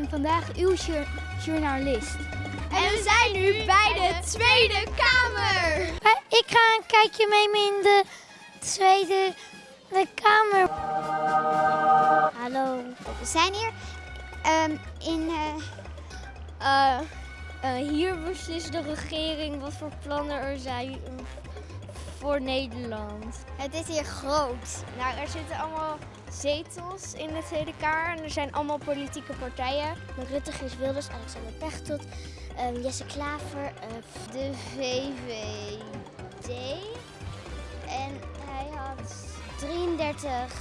ben vandaag uw jour- journalist. En we zijn nu bij de Tweede Kamer. Ik ga een kijkje nemen in de Tweede de Kamer. Hallo. We zijn hier ehm, in... Eh, hier beslist de regering wat voor plannen er zijn voor Nederland. het is hier groot. Nou, er zitten allemaal zetels in de Tweede Kamer en er zijn allemaal politieke partijen. Rutte, Gees Wilders, Alexander Pechtold, ehm, Jesse Klaver, eh, De VVD. En hij had 33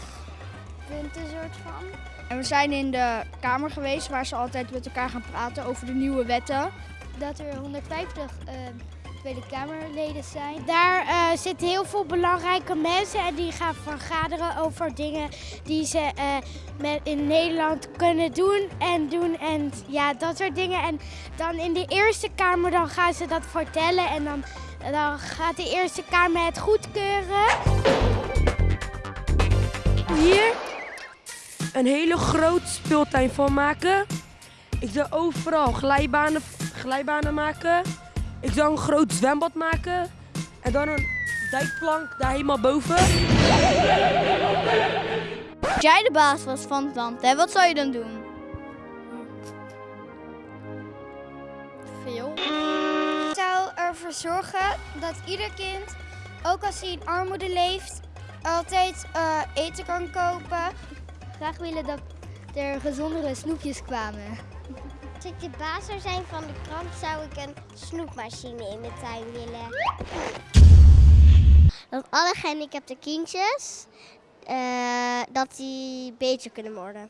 punten soort van. En we zijn in de Kamer geweest waar ze altijd met elkaar gaan praten over de nieuwe wetten. dat er 150 eh, Tweede Kamerleden zijn. Daar eh, zitten heel veel belangrijke mensen en die gaan vergaderen over dingen die ze eh, met, in Nederland kunnen doen en doen en ja, dat soort dingen. En dan in de Eerste Kamer dan gaan ze dat vertellen en dan, dan gaat de Eerste Kamer het goedkeuren. hier een hele grote speeltuin van maken. Ik zou overal glijbanen, glijbanen maken. Ik zou een groot zwembad maken. En dan een dijkplank daar helemaal boven. Als jij de baas was van het land, hè, wat zou je dan doen? Veel. Ik zou ervoor zorgen dat ieder kind, ook als hij in armoede leeft, altijd eh, eten kan kopen. Graag willen dat er gezondere snoepjes kwamen. Als ik de baas zou zijn van de krant, zou ik een snoepmachine in mijn tuin willen. Dat alle gehandicapte kindjes, eh, dat die beter kunnen worden.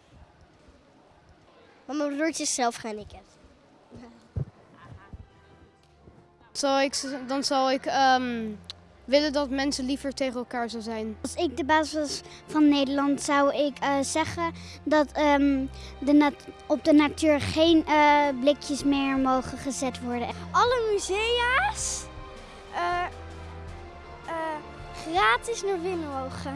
Want mijn broertje is zelf gehandicapt. Zal ik, dan zal ik ehm, willen dat mensen liever tegen elkaar zou zijn. Als ik de baas was van Nederland, zou ik eh, zeggen dat ehm, de op de natuur geen eh, blikjes meer mogen gezet worden. Alle musea's eh, eh, gratis naar binnen mogen.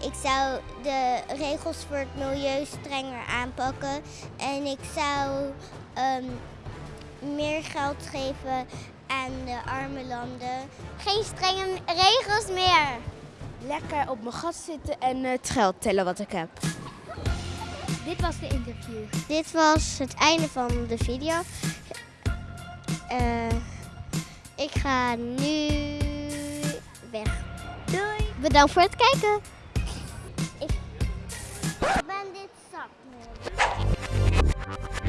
Ik zou de regels voor het milieu strenger aanpakken. En ik zou ehm, meer geld geven aan de arme landen. Geen strenge regels meer. Lekker op mijn gat zitten en eh, het geld tellen wat ik heb. Dit was de interview. Dit was het einde van de video. Eh, ik ga nu weg. Doei. Bedankt voor het kijken. Ik ben dit zat. nu.